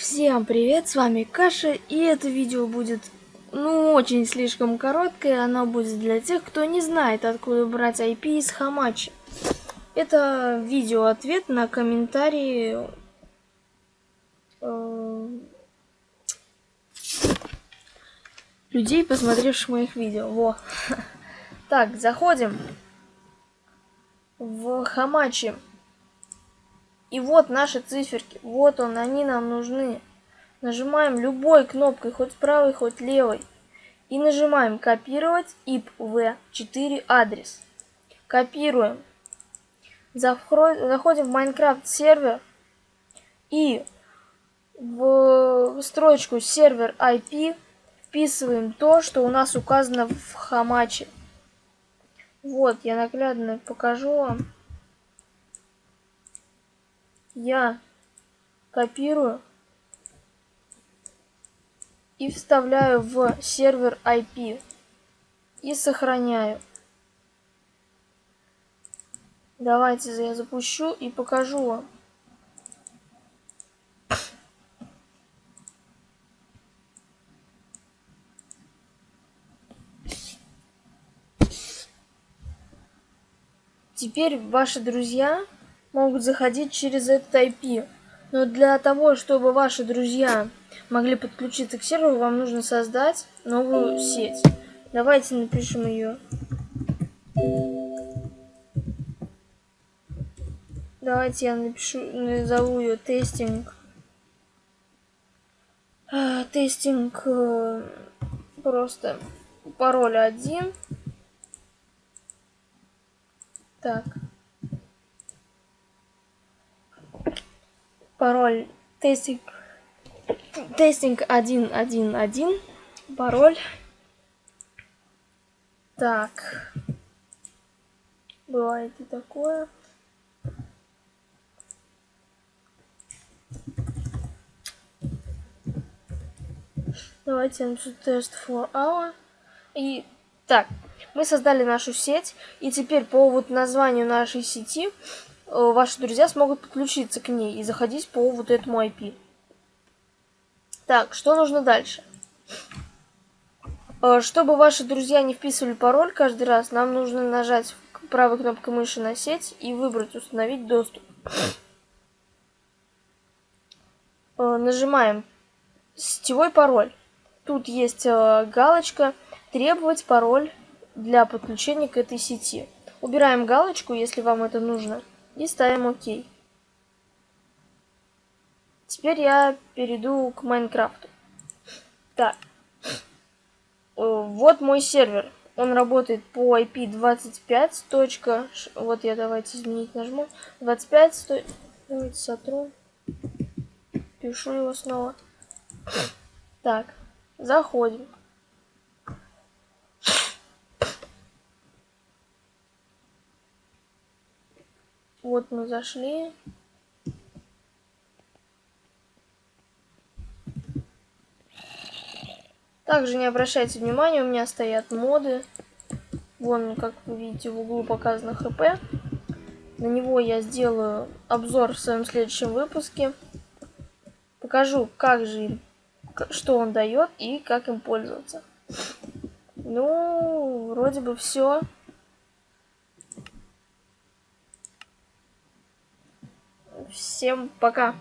Всем привет, с вами Каша, и это видео будет, ну, очень слишком короткое, оно будет для тех, кто не знает, откуда брать IP из Хамачи. Это видео-ответ на комментарии э, людей, посмотревших моих видео. Во. Так, заходим в Хамачи. И вот наши циферки. Вот он, они нам нужны. Нажимаем любой кнопкой, хоть правой, хоть левой. И нажимаем копировать IP-v4 адрес. Копируем. Заходим в Minecraft сервер. И в строчку сервер IP вписываем то, что у нас указано в хамаче. Вот, я наглядно покажу вам я копирую и вставляю в сервер IP и сохраняю. Давайте я запущу и покажу вам. Теперь ваши друзья могут заходить через этот IP. Но для того, чтобы ваши друзья могли подключиться к серверу, вам нужно создать новую сеть. Давайте напишем ее. Давайте я напишу, назову ее тестинг. А, тестинг э, просто пароль один. Так. Пароль тестинг тестинг 111 пароль. Так. Бывает и такое. Давайте напишу тест for hour. И так мы создали нашу сеть. И теперь по вот названию нашей сети ваши друзья смогут подключиться к ней и заходить по вот этому IP. Так, что нужно дальше? Э, чтобы ваши друзья не вписывали пароль каждый раз, нам нужно нажать правой кнопкой мыши на сеть и выбрать «Установить доступ». Э, нажимаем «Сетевой пароль». Тут есть галочка «Требовать пароль для подключения к этой сети». Убираем галочку, если вам это нужно и ставим ОК. Теперь я перейду к Майнкрафту. Так. Вот мой сервер. Он работает по IP 25. Вот я давайте изменить нажму. 25. Давайте сотру. Пишу его снова. Так. Заходим. Вот мы зашли. Также не обращайте внимания, у меня стоят моды. Вон, как вы видите, в углу показано ХП. На него я сделаю обзор в своем следующем выпуске. Покажу, как же, что он дает и как им пользоваться. Ну, вроде бы все. Всем пока.